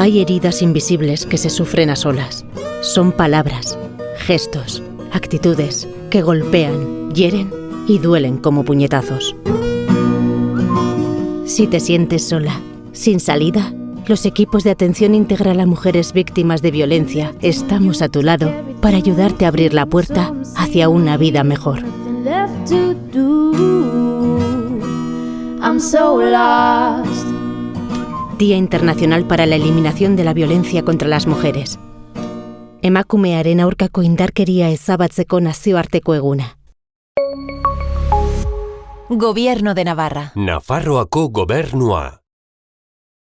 Hay heridas invisibles que se sufren a solas. Son palabras, gestos, actitudes que golpean, hieren y duelen como puñetazos. Si te sientes sola, sin salida, los equipos de atención integral a mujeres víctimas de violencia estamos a tu lado para ayudarte a abrir la puerta hacia una vida mejor. Día Internacional para la Eliminación de la Violencia contra las Mujeres. Emakumearen aurkako indarkeria ezabatzeko nazioarteko eguna. Gobierno de Navarra. Nafarroako gobernua.